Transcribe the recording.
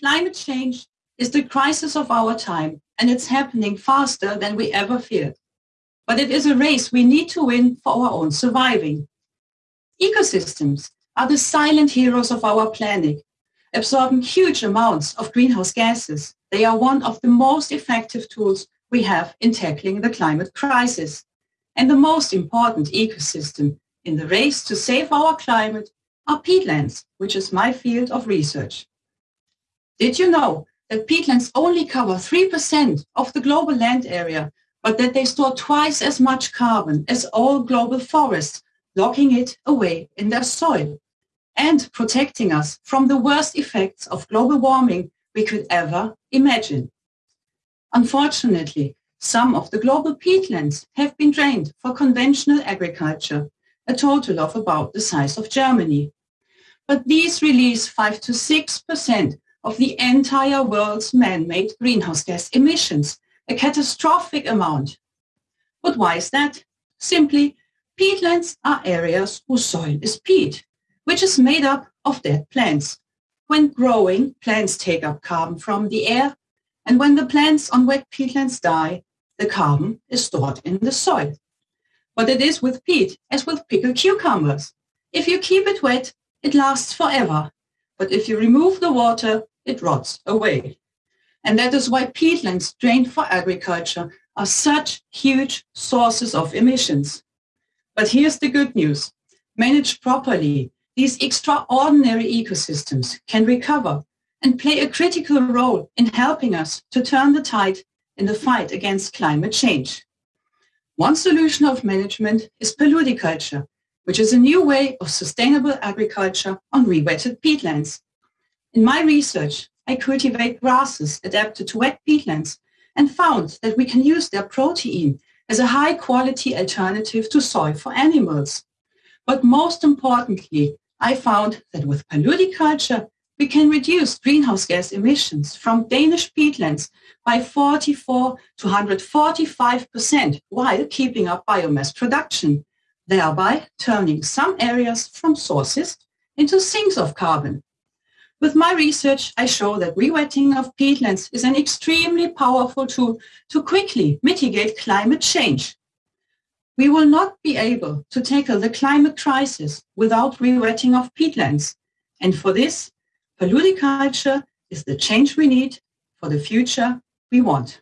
Climate change is the crisis of our time, and it's happening faster than we ever feared. But it is a race we need to win for our own surviving. Ecosystems are the silent heroes of our planet, absorbing huge amounts of greenhouse gases. They are one of the most effective tools we have in tackling the climate crisis. And the most important ecosystem in the race to save our climate are peatlands, which is my field of research. Did you know that peatlands only cover 3% of the global land area, but that they store twice as much carbon as all global forests, locking it away in their soil and protecting us from the worst effects of global warming we could ever imagine. Unfortunately, some of the global peatlands have been drained for conventional agriculture, a total of about the size of Germany. But these release 5 to 6% of the entire world's man-made greenhouse gas emissions, a catastrophic amount. But why is that? Simply, peatlands are areas whose soil is peat, which is made up of dead plants. When growing, plants take up carbon from the air, and when the plants on wet peatlands die, the carbon is stored in the soil. But it is with peat as with pickled cucumbers. If you keep it wet, it lasts forever. But if you remove the water, it rots away. And that is why peatlands drained for agriculture are such huge sources of emissions. But here's the good news. Managed properly, these extraordinary ecosystems can recover and play a critical role in helping us to turn the tide in the fight against climate change. One solution of management is paludiculture, which is a new way of sustainable agriculture on re-wetted peatlands. In my research, I cultivate grasses adapted to wet peatlands and found that we can use their protein as a high-quality alternative to soy for animals. But most importantly, I found that with paludiculture, we can reduce greenhouse gas emissions from Danish peatlands by 44 to 145% while keeping up biomass production, thereby turning some areas from sources into sinks of carbon. With my research, I show that rewetting of peatlands is an extremely powerful tool to quickly mitigate climate change. We will not be able to tackle the climate crisis without rewetting of peatlands. And for this, paludiculture is the change we need for the future we want.